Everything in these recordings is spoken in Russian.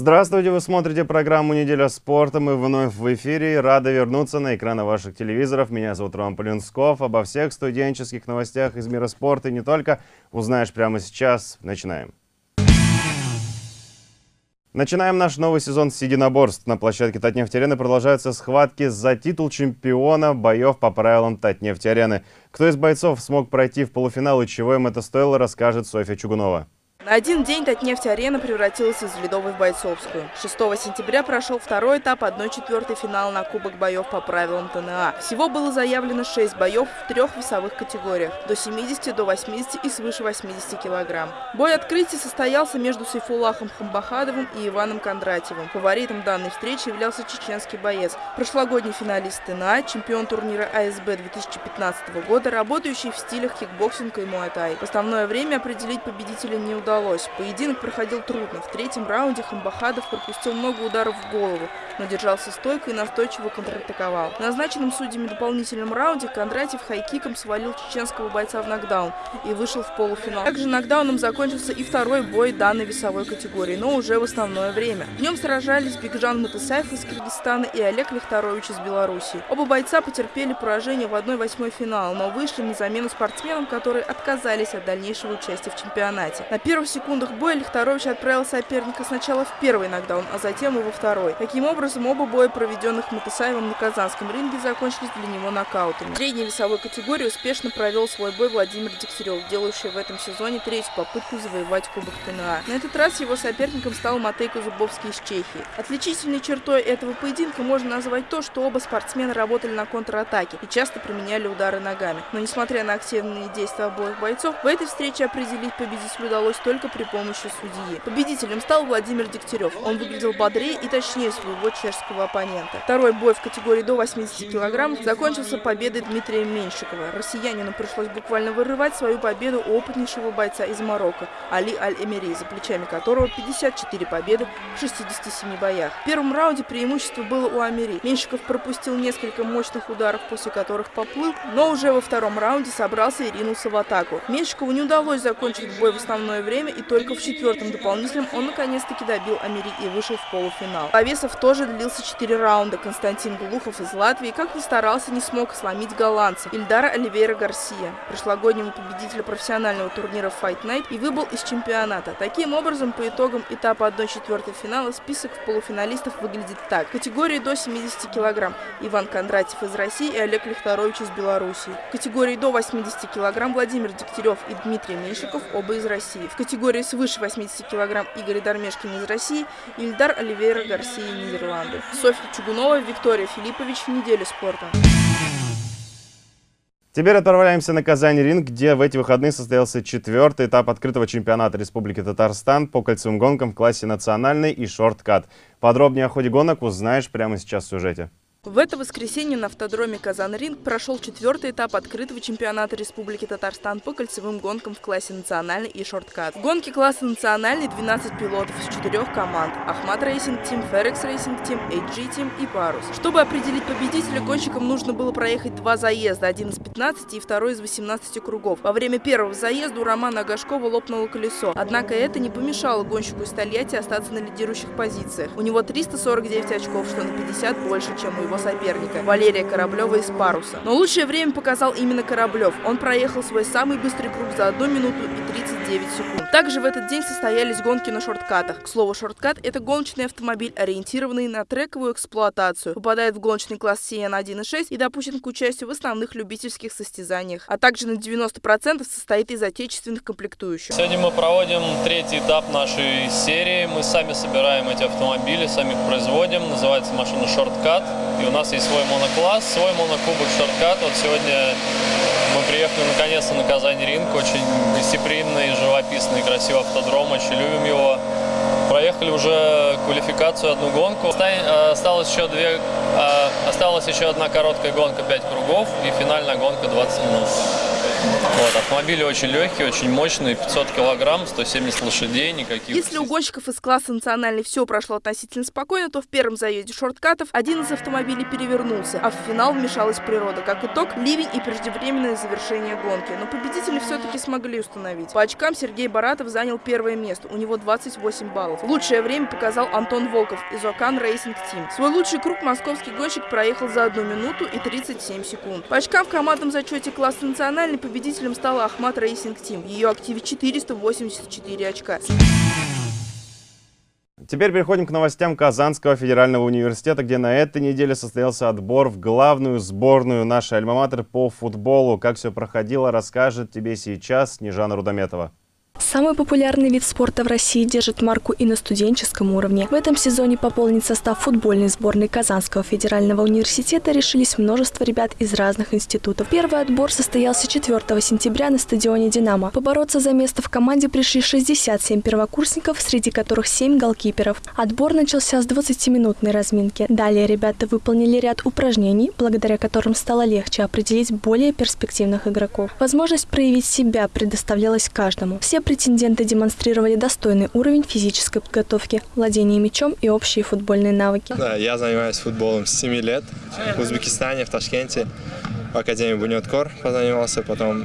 Здравствуйте, вы смотрите программу «Неделя спорта». Мы вновь в эфире. Рады вернуться на экраны ваших телевизоров. Меня зовут Роман Полинсков. Обо всех студенческих новостях из мира спорта и не только узнаешь прямо сейчас. Начинаем. Начинаем наш новый сезон с единоборств. На площадке Татнефть-арены продолжаются схватки за титул чемпиона боев по правилам Татнефть-арены. Кто из бойцов смог пройти в полуфинал и чего им это стоило, расскажет Софья Чугунова. На один день Татнефть-арена превратилась из Ледовой в Бойцовскую. 6 сентября прошел второй этап 1-4 финала на Кубок боев по правилам ТНА. Всего было заявлено 6 боев в трех весовых категориях – до 70, до 80 и свыше 80 килограмм. Бой открытия состоялся между Сайфулахом Хамбахадовым и Иваном Кондратьевым. Фаворитом данной встречи являлся чеченский боец, прошлогодний финалист ТНА, чемпион турнира ACB 2015 года, работающий в стилях кикбоксинг и муайтай. В основное время определить победителя не удалось удалось. Поединок проходил трудно. В третьем раунде Хамбахадов пропустил много ударов в голову, но держался стойко и настойчиво контратаковал. В назначенном судьями дополнительном раунде Кондратьев хайкиком свалил чеченского бойца в нокдаун и вышел в полуфинал. Также нокдауном закончился и второй бой данной весовой категории, но уже в основное время. В нем сражались Бигжан Матысаев из Киргизстана и Олег Лихторович из Беларуси. Оба бойца потерпели поражение в 1-8 финала, но вышли на замену спортсменам, которые отказались от дальнейшего участия в чемпионате. На первых секундах боя Лихторович отправил соперника сначала в первый нокдаун, а затем и во второй. Таким образом, оба боя, проведенных Матысаевым на Казанском ринге, закончились для него нокаутами. В средней весовой категории успешно провел свой бой Владимир Дегтярев, делающий в этом сезоне третью попытку завоевать Кубок ТНА. На этот раз его соперником стал Матейко Зубовский из Чехии. Отличительной чертой этого поединка можно назвать то, что оба спортсмена работали на контратаке и часто применяли удары ногами. Но несмотря на активные действия обоих бойцов, в этой встрече определить победителя удалось только только при помощи судьи. Победителем стал Владимир Дегтярев. Он выглядел бодрее и точнее своего чешского оппонента. Второй бой в категории до 80 килограммов закончился победой Дмитрия Меньшикова. Россиянину пришлось буквально вырывать свою победу опытнейшего бойца из Марокко Али Аль-Эмери, за плечами которого 54 победы в 67 боях. В первом раунде преимущество было у Амери. Меньшиков пропустил несколько мощных ударов, после которых поплыл, но уже во втором раунде собрался и ринулся в атаку. Меньшикову не удалось закончить бой в основное время, время, и только в четвертом дополнительном он наконец-таки добил Амери и вышел в полуфинал. Повесов тоже длился 4 раунда. Константин Глухов из Латвии, как ни старался, не смог сломить голландца Ильдара Оливейра Гарсия, прошлогоднего победителя профессионального турнира Fight Night, и выбыл из чемпионата. Таким образом, по итогам этапа 1-4 финала список полуфиналистов выглядит так. В категории до 70 килограмм Иван Кондратьев из России и Олег Лихторович из Беларуси. В категории до 80 килограмм Владимир Дегтярев и Дмитрий Меньшиков, оба из России. В категории свыше 80 килограмм Игорь Дармешкин из России Ильдар Оливейра Гарсия Нидерланды. Софья Чугунова, Виктория Филиппович. Неделя спорта. Теперь отправляемся на Казань-Ринг, где в эти выходные состоялся четвертый этап открытого чемпионата Республики Татарстан по кольцевым гонкам в классе национальный и шорткат. Подробнее о ходе гонок узнаешь прямо сейчас в сюжете. В это воскресенье на автодроме «Казан-Ринг» прошел четвертый этап открытого чемпионата Республики Татарстан по кольцевым гонкам в классе национальный и шорткат. В гонке класса национальный 12 пилотов из четырех команд – Ахмат Racing Team, Ферекс Racing Team, HG Team и Парус. Чтобы определить победителя, гонщикам нужно было проехать два заезда – один из 15 и второй из 18 кругов. Во время первого заезда у Романа Агашкова лопнуло колесо. Однако это не помешало гонщику из Тольятти остаться на лидирующих позициях. У него 349 очков, что на 50 больше, чем у его соперника Валерия Кораблева из Паруса. Но лучшее время показал именно Кораблев. Он проехал свой самый быстрый круг за 1 минуту и 39 секунд. Также в этот день состоялись гонки на шорткатах. К слову, шорткат – это гоночный автомобиль, ориентированный на трековую эксплуатацию. Попадает в гоночный класс CN 1.6 и допущен к участию в основных любительских состязаниях, а также на 90% состоит из отечественных комплектующих. Сегодня мы проводим третий этап нашей серии. Мы сами собираем эти автомобили, сами их производим. Называется машина шорткат. И у нас есть свой монокласс, свой монокубок шорткат. Вот сегодня мы приехали наконец-то на Казань ринг. Очень гостеприимный, живописный, красивый автодром. Очень любим его. Проехали уже квалификацию, одну гонку. Э, осталось еще, две, э, осталась еще одна короткая гонка, 5 кругов и финальная гонка 20 минут. Вот, автомобили очень легкие, очень мощные, 500 килограмм, 170 лошадей, никаких... Если у гонщиков из класса национальный все прошло относительно спокойно, то в первом заезде шорткатов один из автомобилей перевернулся, а в финал вмешалась природа. Как итог, ливень и преждевременное завершение гонки. Но победители все-таки смогли установить. По очкам Сергей Баратов занял первое место, у него 28 баллов. Лучшее время показал Антон Волков из Окан Racing Team. Свой лучший круг московский гонщик проехал за 1 минуту и 37 секунд. По очкам в командном зачете класса национальный победителем стала Ахмат Racing Team. Ее активе 484 очка. Теперь переходим к новостям Казанского федерального университета, где на этой неделе состоялся отбор в главную сборную нашей альма-матер по футболу. Как все проходило, расскажет тебе сейчас Снежана Рудометова. Самый популярный вид спорта в России держит марку и на студенческом уровне. В этом сезоне пополнить состав футбольной сборной Казанского федерального университета решились множество ребят из разных институтов. Первый отбор состоялся 4 сентября на стадионе «Динамо». Побороться за место в команде пришли 67 первокурсников, среди которых 7 голкиперов. Отбор начался с 20-минутной разминки. Далее ребята выполнили ряд упражнений, благодаря которым стало легче определить более перспективных игроков. Возможность проявить себя предоставлялась каждому. Все претенденты демонстрировали достойный уровень физической подготовки, владение мячом и общие футбольные навыки. Да, я занимаюсь футболом с 7 лет в Узбекистане, в Ташкенте. В Академии Бунеткор позанимался, потом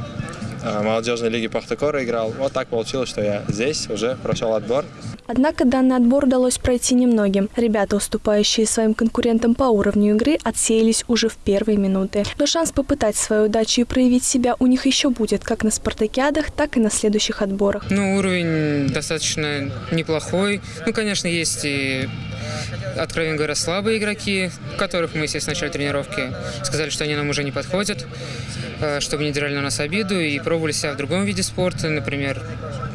в молодежной лиге Пахтакора играл. Вот так получилось, что я здесь уже прошел отбор. Однако данный отбор удалось пройти немногим. Ребята, уступающие своим конкурентам по уровню игры, отсеялись уже в первые минуты. Но шанс попытать свою удачу и проявить себя у них еще будет, как на спартакиадах, так и на следующих отборах. Ну, уровень достаточно неплохой. Ну, конечно, есть и откровенно говоря, слабые игроки, которых мы, естественно, начали тренировки, сказали, что они нам уже не подходят, э, чтобы не драли на нас обиду, и пробовали себя в другом виде спорта, например,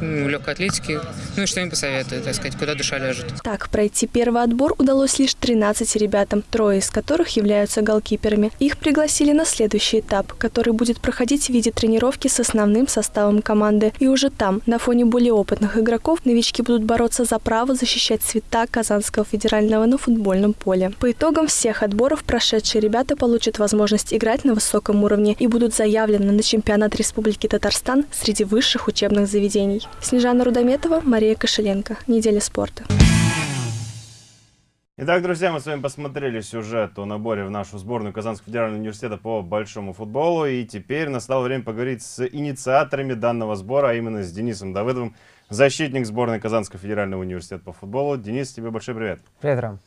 в легкой атлетике. Ну и что им посоветую, так сказать, куда душа лежит. Так, пройти первый отбор удалось лишь 13 ребятам, трое из которых являются голкиперами. Их пригласили на следующий этап, который будет проходить в виде тренировки с основным составом команды. И уже там, на фоне более опытных игроков, новички будут бороться за право защищать цвета Казанского федерального на футбольном поле. По итогам всех отборов прошедшие ребята получат возможность играть на высоком уровне и будут заявлены на чемпионат Республики Татарстан среди высших учебных заведений. Снежана Рудометова, Мария Кошеленко. Неделя спорта. Итак, друзья, мы с вами посмотрели сюжет о наборе в нашу сборную Казанского федерального университета по большому футболу. И теперь настало время поговорить с инициаторами данного сбора, а именно с Денисом Давыдовым, защитник сборной Казанского федерального университета по футболу. Денис, тебе большой привет. Привет, Рам.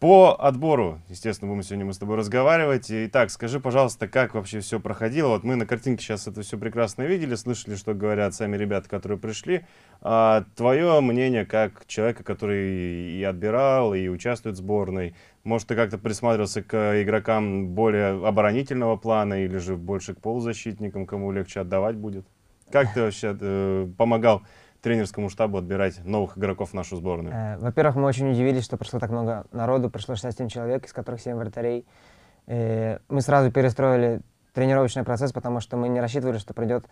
По отбору, естественно, будем сегодня мы с тобой разговаривать. Итак, скажи, пожалуйста, как вообще все проходило? Вот мы на картинке сейчас это все прекрасно видели, слышали, что говорят сами ребята, которые пришли. А, твое мнение как человека, который и отбирал, и участвует в сборной, может, ты как-то присматривался к игрокам более оборонительного плана или же больше к полузащитникам, кому легче отдавать будет? Как ты вообще э, помогал тренерскому штабу отбирать новых игроков в нашу сборную? Э, Во-первых, мы очень удивились, что пришло так много народу, пришло 67 человек, из которых 7 вратарей. Э, мы сразу перестроили тренировочный процесс, потому что мы не рассчитывали, что придет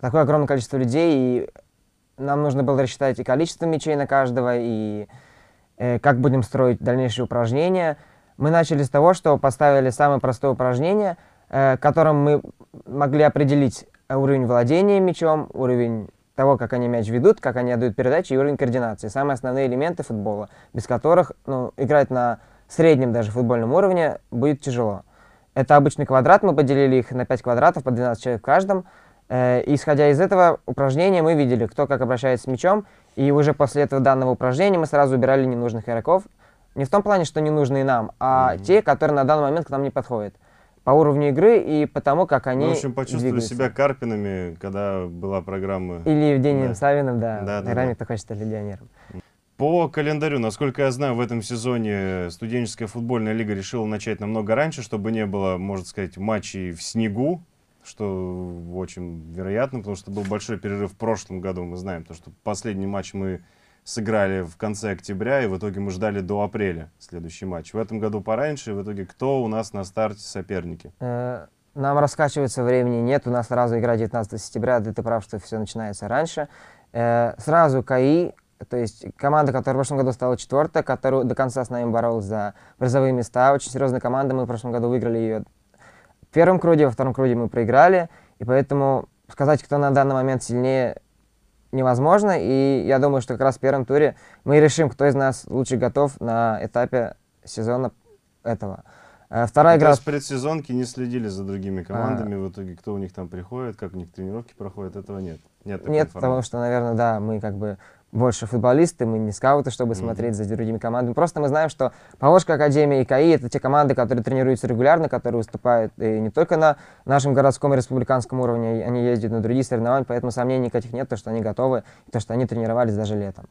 такое огромное количество людей, и нам нужно было рассчитать и количество мячей на каждого, и э, как будем строить дальнейшие упражнения. Мы начали с того, что поставили самое простое упражнение, которым мы могли определить уровень владения мячом, уровень того, как они мяч ведут, как они отдают передачи и уровень координации. Самые основные элементы футбола, без которых ну, играть на среднем даже футбольном уровне будет тяжело. Это обычный квадрат, мы поделили их на 5 квадратов, по 12 человек в каждом. Э, исходя из этого упражнения мы видели, кто как обращается с мячом, и уже после этого данного упражнения мы сразу убирали ненужных игроков. Не в том плане, что ненужные нам, а mm-hmm. те, которые на данный момент к нам не подходят по уровню игры и по тому, как они ну, В общем, почувствовали двигаются. себя Карпинами, когда была программа... Или Евгением да. Савиным, да. да, да да. хочет стать легионером. По календарю, насколько я знаю, в этом сезоне студенческая футбольная лига решила начать намного раньше, чтобы не было, можно сказать, матчей в снегу, что очень вероятно, потому что был большой перерыв в прошлом году, мы знаем, то, что последний матч мы сыграли в конце октября, и в итоге мы ждали до апреля следующий матч. В этом году пораньше, и в итоге кто у нас на старте соперники? Э, нам раскачиваться времени нет, у нас сразу игра 19 сентября, ты, ты прав, что все начинается раньше. Э, сразу КАИ, то есть команда, которая в прошлом году стала четвертой, которая до конца с нами боролась за призовые места, очень серьезная команда, мы в прошлом году выиграли ее в первом круге, во втором круге мы проиграли, И поэтому сказать, кто на данный момент сильнее, невозможно. И я думаю, что как раз в первом туре мы решим, кто из нас лучше готов на этапе сезона этого. Э, вторая Ну, игра... То есть предсезонки не следили за другими командами, в итоге кто у них там приходит, как у них тренировки проходят, этого нет. Нет, Нет, потому что, наверное, да, мы как бы больше футболисты, мы не скауты, чтобы Мгм. смотреть за другими командами. Просто мы знаем, что Поволжская Академия и КАИ — это те команды, которые тренируются регулярно, которые выступают и не только на нашем городском и республиканском уровне, они ездят на другие соревнования, поэтому сомнений никаких нет, то, что они готовы, и то, что они тренировались даже летом.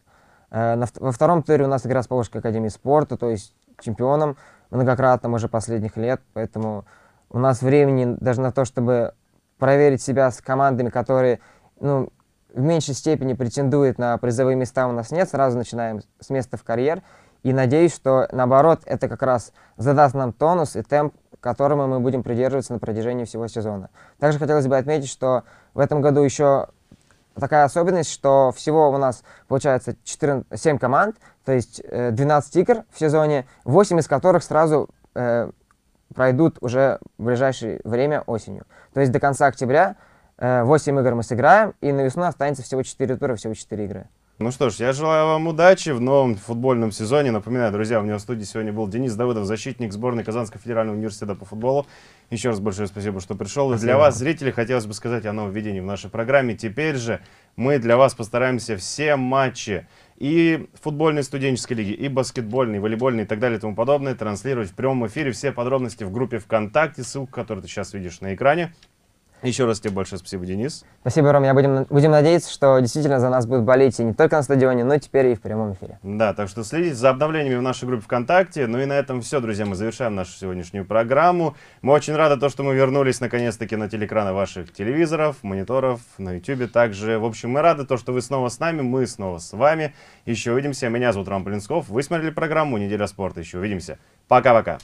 Э, во втором туре у нас игра с Поволжской Академией спорта, то есть чемпионом многократным уже последних лет, поэтому у нас времени даже на то, чтобы проверить себя с командами, которые ну, в меньшей степени претендуют на призовые места, у нас нет. Сразу начинаем с места в карьер. И надеюсь, что наоборот, это как раз задаст нам тонус и темп, которому мы будем придерживаться на протяжении всего сезона. Также хотелось бы отметить, что в этом году еще такая особенность, что всего у нас получается 14, 7 команд, то есть э, 12 игр в сезоне, 8 из которых сразу э, пройдут уже в ближайшее время осенью. То есть до конца октября э, 8 игр мы сыграем, и на весну останется всего 4 тура, всего 4 игры. Ну что ж, я желаю вам удачи в новом футбольном сезоне. Напоминаю, друзья, у меня в студии сегодня был Денис Давыдов, защитник сборной Казанского федерального университета по футболу. Еще раз большое спасибо, что пришел. И для вас, зрители, хотелось бы сказать о нововведении в нашей программе. Теперь же мы для вас постараемся все матчи и футбольной студенческой лиги, и баскетбольной, и волейбольной, и так далее, и тому подобное, транслировать в прямом эфире. Все подробности в группе ВКонтакте, ссылку, которую ты сейчас видишь на экране. Еще раз тебе большое спасибо, Денис. Спасибо, Ром. Я будем, будем надеяться, что действительно за нас будут болеть и не только на стадионе, но теперь и в прямом эфире. Да, так что следите за обновлениями в нашей группе ВКонтакте. Ну и на этом все, друзья, мы завершаем нашу сегодняшнюю программу. Мы очень рады, то, что мы вернулись наконец-таки на телекраны ваших телевизоров, мониторов, на YouTube также. В общем, мы рады, то, что вы снова с нами, мы снова с вами. Еще увидимся. Меня зовут Рам Полинсков. Вы смотрели программу «Неделя спорта». Еще увидимся. Пока-пока.